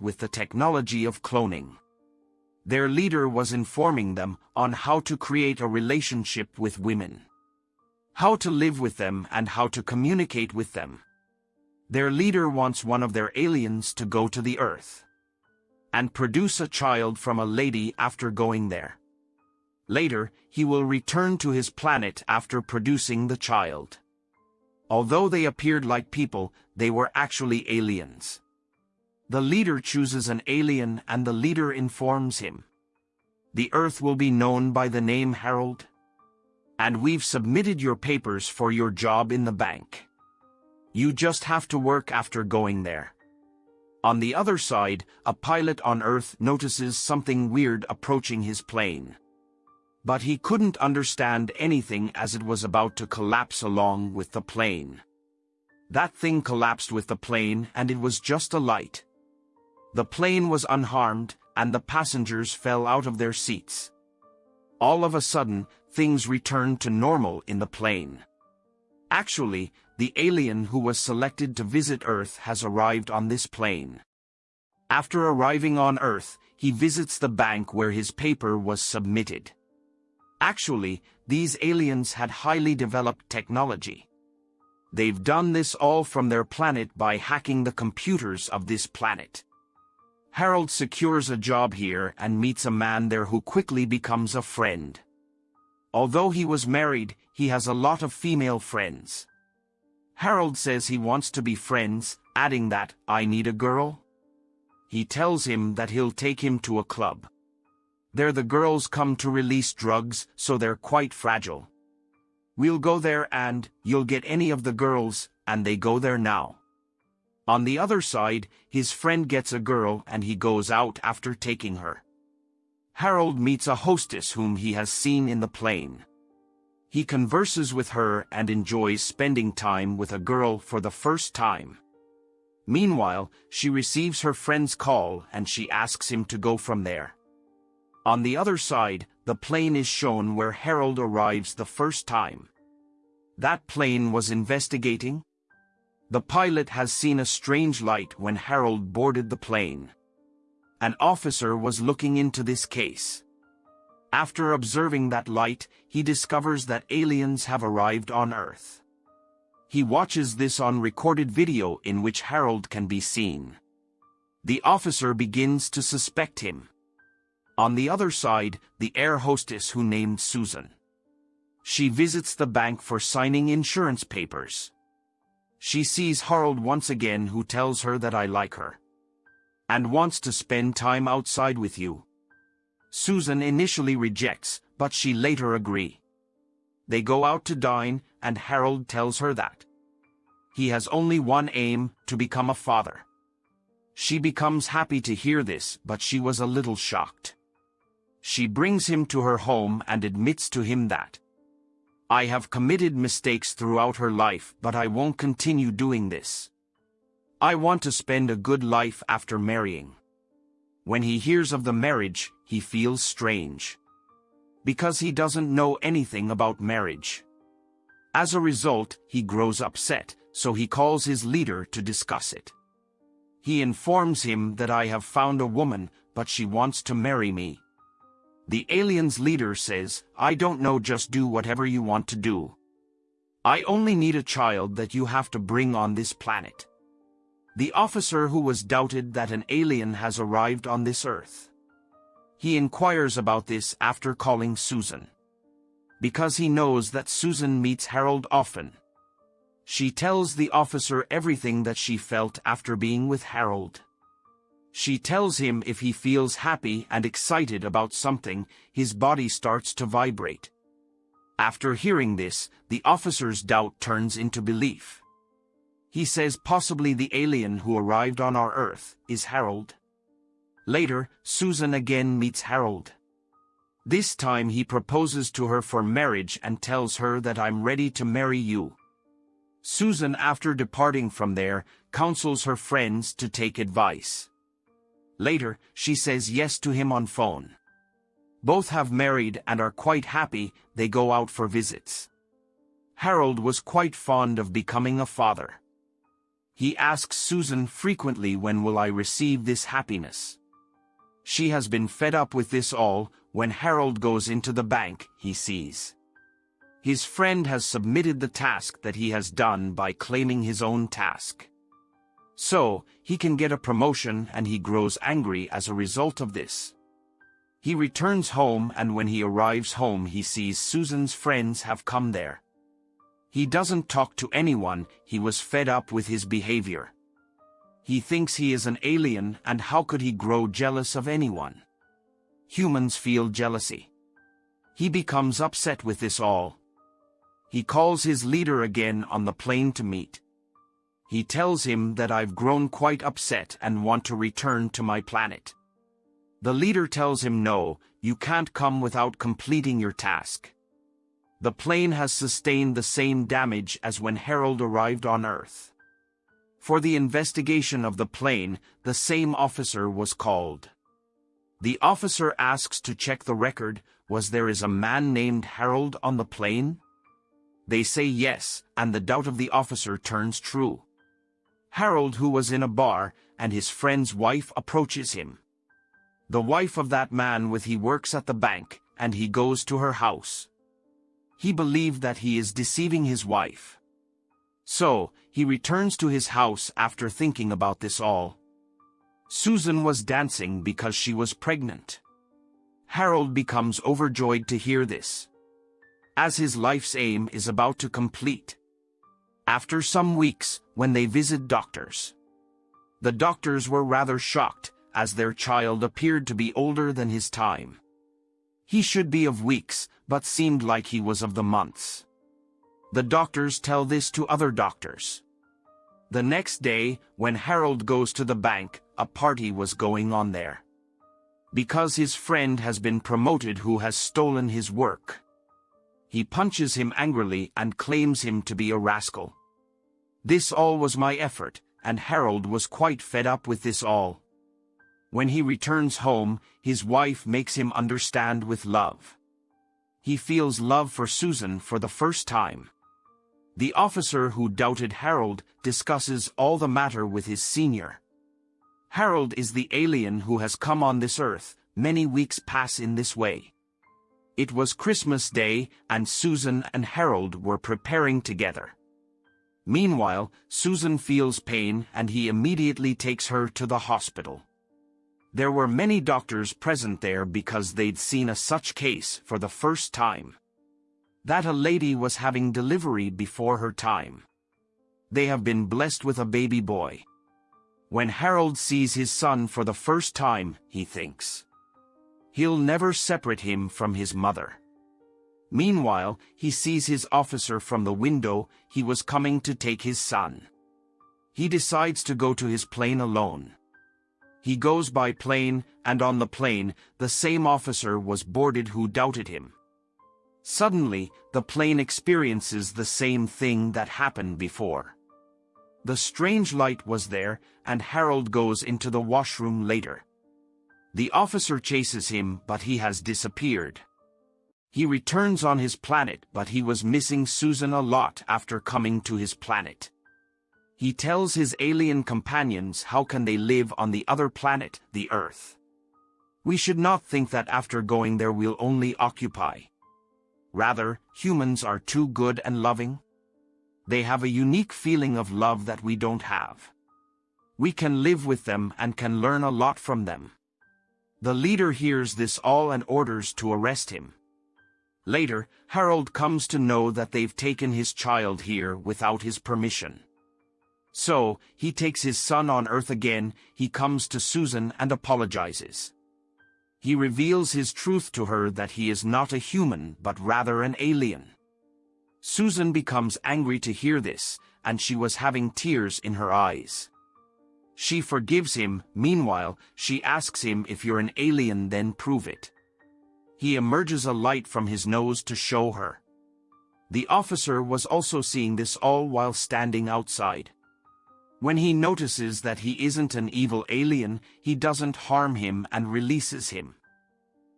with the technology of cloning. Their leader was informing them on how to create a relationship with women. How to live with them and how to communicate with them. Their leader wants one of their aliens to go to the Earth and produce a child from a lady after going there. Later, he will return to his planet after producing the child. Although they appeared like people, they were actually aliens. The leader chooses an alien and the leader informs him. The Earth will be known by the name Harold. And we've submitted your papers for your job in the bank. You just have to work after going there. On the other side, a pilot on Earth notices something weird approaching his plane. But he couldn't understand anything as it was about to collapse along with the plane. That thing collapsed with the plane and it was just a light. The plane was unharmed and the passengers fell out of their seats. All of a sudden, things returned to normal in the plane. Actually, the alien who was selected to visit Earth has arrived on this plane. After arriving on Earth, he visits the bank where his paper was submitted. Actually, these aliens had highly developed technology. They've done this all from their planet by hacking the computers of this planet. Harold secures a job here and meets a man there who quickly becomes a friend. Although he was married, he has a lot of female friends. Harold says he wants to be friends, adding that, I need a girl. He tells him that he'll take him to a club. There the girls come to release drugs, so they're quite fragile. We'll go there and, you'll get any of the girls, and they go there now. On the other side, his friend gets a girl and he goes out after taking her. Harold meets a hostess whom he has seen in the plane. He converses with her and enjoys spending time with a girl for the first time. Meanwhile, she receives her friend's call and she asks him to go from there. On the other side, the plane is shown where Harold arrives the first time. That plane was investigating. The pilot has seen a strange light when Harold boarded the plane. An officer was looking into this case. After observing that light, he discovers that aliens have arrived on Earth. He watches this on recorded video in which Harold can be seen. The officer begins to suspect him. On the other side, the air hostess who named Susan. She visits the bank for signing insurance papers. She sees Harold once again who tells her that I like her. And wants to spend time outside with you. Susan initially rejects, but she later agree. They go out to dine, and Harold tells her that. He has only one aim, to become a father. She becomes happy to hear this, but she was a little shocked. She brings him to her home and admits to him that I have committed mistakes throughout her life but I won't continue doing this. I want to spend a good life after marrying. When he hears of the marriage, he feels strange. Because he doesn't know anything about marriage. As a result, he grows upset, so he calls his leader to discuss it. He informs him that I have found a woman, but she wants to marry me. The alien's leader says, I don't know just do whatever you want to do. I only need a child that you have to bring on this planet. The officer who was doubted that an alien has arrived on this earth. He inquires about this after calling Susan. Because he knows that Susan meets Harold often. She tells the officer everything that she felt after being with Harold. She tells him if he feels happy and excited about something, his body starts to vibrate. After hearing this, the officer's doubt turns into belief. He says possibly the alien who arrived on our Earth is Harold. Later, Susan again meets Harold. This time he proposes to her for marriage and tells her that I'm ready to marry you. Susan after departing from there, counsels her friends to take advice. Later, she says yes to him on phone. Both have married and are quite happy, they go out for visits. Harold was quite fond of becoming a father. He asks Susan frequently when will I receive this happiness. She has been fed up with this all, when Harold goes into the bank, he sees. His friend has submitted the task that he has done by claiming his own task. So, he can get a promotion and he grows angry as a result of this. He returns home and when he arrives home he sees Susan's friends have come there. He doesn't talk to anyone, he was fed up with his behavior. He thinks he is an alien and how could he grow jealous of anyone? Humans feel jealousy. He becomes upset with this all. He calls his leader again on the plane to meet. He tells him that I've grown quite upset and want to return to my planet. The leader tells him no, you can't come without completing your task. The plane has sustained the same damage as when Harold arrived on Earth. For the investigation of the plane, the same officer was called. The officer asks to check the record, was there is a man named Harold on the plane? They say yes, and the doubt of the officer turns true. Harold who was in a bar, and his friend's wife approaches him. The wife of that man with he works at the bank, and he goes to her house. He believed that he is deceiving his wife. So, he returns to his house after thinking about this all. Susan was dancing because she was pregnant. Harold becomes overjoyed to hear this. As his life's aim is about to complete. After some weeks, when they visit doctors. The doctors were rather shocked as their child appeared to be older than his time. He should be of weeks, but seemed like he was of the months. The doctors tell this to other doctors. The next day, when Harold goes to the bank, a party was going on there. Because his friend has been promoted who has stolen his work. He punches him angrily and claims him to be a rascal. This all was my effort, and Harold was quite fed up with this all. When he returns home, his wife makes him understand with love. He feels love for Susan for the first time. The officer who doubted Harold discusses all the matter with his senior. Harold is the alien who has come on this earth, many weeks pass in this way. It was Christmas Day, and Susan and Harold were preparing together. Meanwhile, Susan feels pain and he immediately takes her to the hospital. There were many doctors present there because they'd seen a such case for the first time. That a lady was having delivery before her time. They have been blessed with a baby boy. When Harold sees his son for the first time, he thinks. He'll never separate him from his mother. Meanwhile, he sees his officer from the window, he was coming to take his son. He decides to go to his plane alone. He goes by plane, and on the plane, the same officer was boarded who doubted him. Suddenly, the plane experiences the same thing that happened before. The strange light was there, and Harold goes into the washroom later. The officer chases him, but he has disappeared. He returns on his planet, but he was missing Susan a lot after coming to his planet. He tells his alien companions how can they live on the other planet, the Earth. We should not think that after going there we'll only occupy. Rather, humans are too good and loving. They have a unique feeling of love that we don't have. We can live with them and can learn a lot from them. The leader hears this all and orders to arrest him. Later, Harold comes to know that they've taken his child here without his permission. So, he takes his son on Earth again, he comes to Susan and apologizes. He reveals his truth to her that he is not a human but rather an alien. Susan becomes angry to hear this, and she was having tears in her eyes. She forgives him, meanwhile, she asks him if you're an alien then prove it. He emerges a light from his nose to show her. The officer was also seeing this all while standing outside. When he notices that he isn't an evil alien, he doesn't harm him and releases him.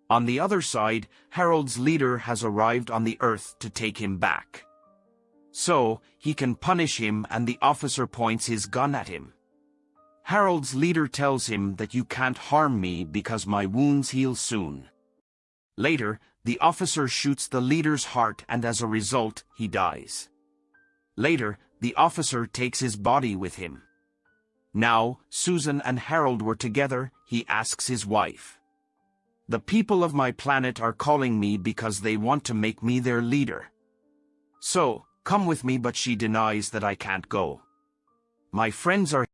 On the other side, Harold's leader has arrived on the Earth to take him back. So, he can punish him and the officer points his gun at him. Harold's leader tells him that you can't harm me because my wounds heal soon. Later, the officer shoots the leader's heart and as a result, he dies. Later, the officer takes his body with him. Now, Susan and Harold were together, he asks his wife. The people of my planet are calling me because they want to make me their leader. So, come with me but she denies that I can't go. My friends are